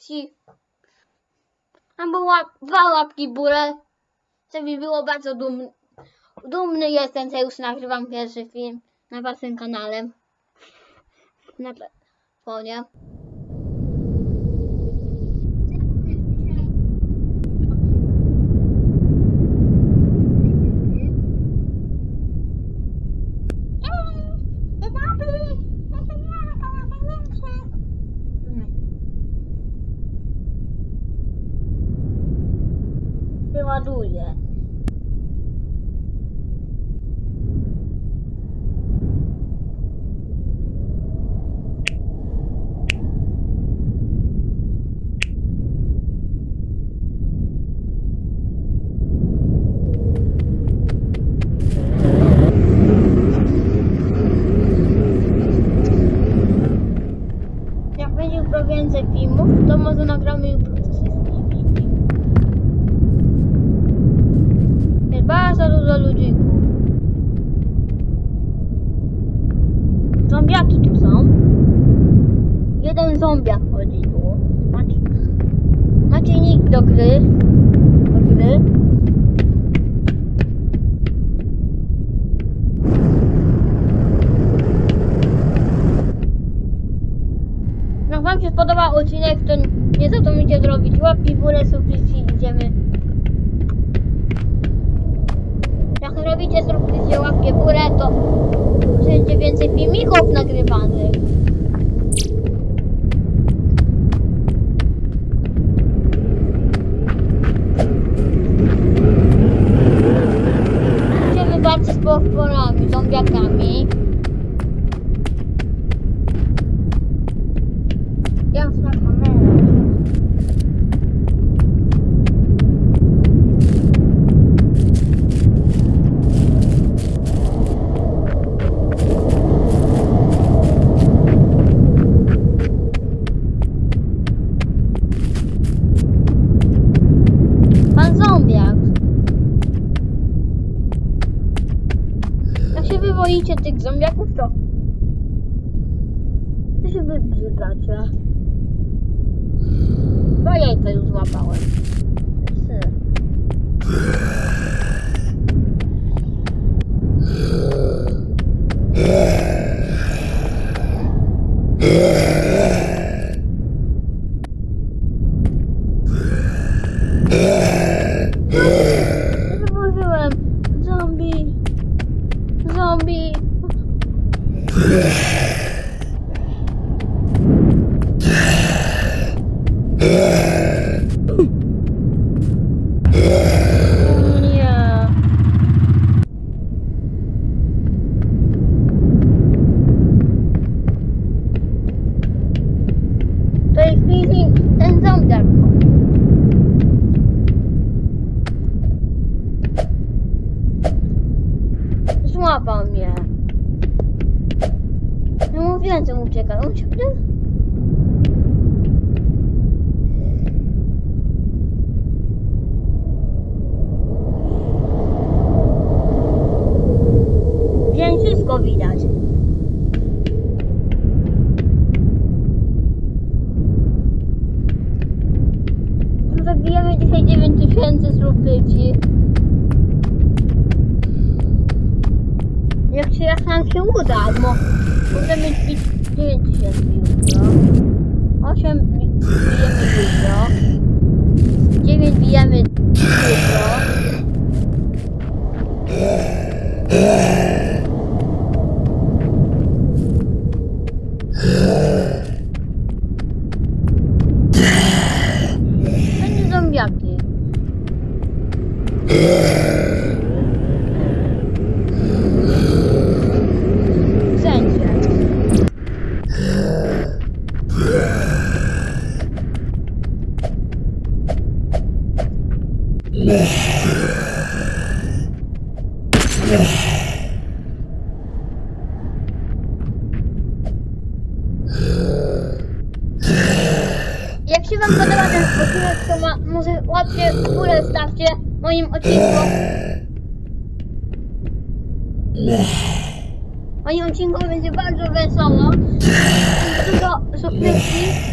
subskrypcji. Albo łap, dwa łapki w górę. To mi było bardzo dumny. Dumny jestem, że już nagrywam pierwszy film na waszym kanale. Na telefonie. Wyładuję. Jak będzie już więcej filmów, to może nagramy jutro ze wszystkimi. Jest bardzo dużo ludzików. Zombiaki tu są. Jeden zombiak chodzi tu. Macie, macie nick do gry. Do gry. Jak wam się spodobał odcinek, to nie zapomnijcie zrobić łapki w górę, subskrypcji idziemy. Jak robicie subskrypcję łapkę w górę, to będzie więcej filmików nagrywanych. Się wywoicie tych zombiaków, to... To się wybrzydacie. Bo jajka już złapałem. Zauważyłem. Widać. Zabijamy dzisiaj 9000 subskrypcji. Jak się jak nam się uda, bo możemy bić 9000 jutro. 8 bi- bijemy jutro. 9 bijemy jutro. jeśli wam podoba ten odcinek, to ma, może łapcie w górę stawcie moim odcinkom. Moim odcinku będzie bardzo wesoło. Dużo sopnyki.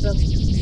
To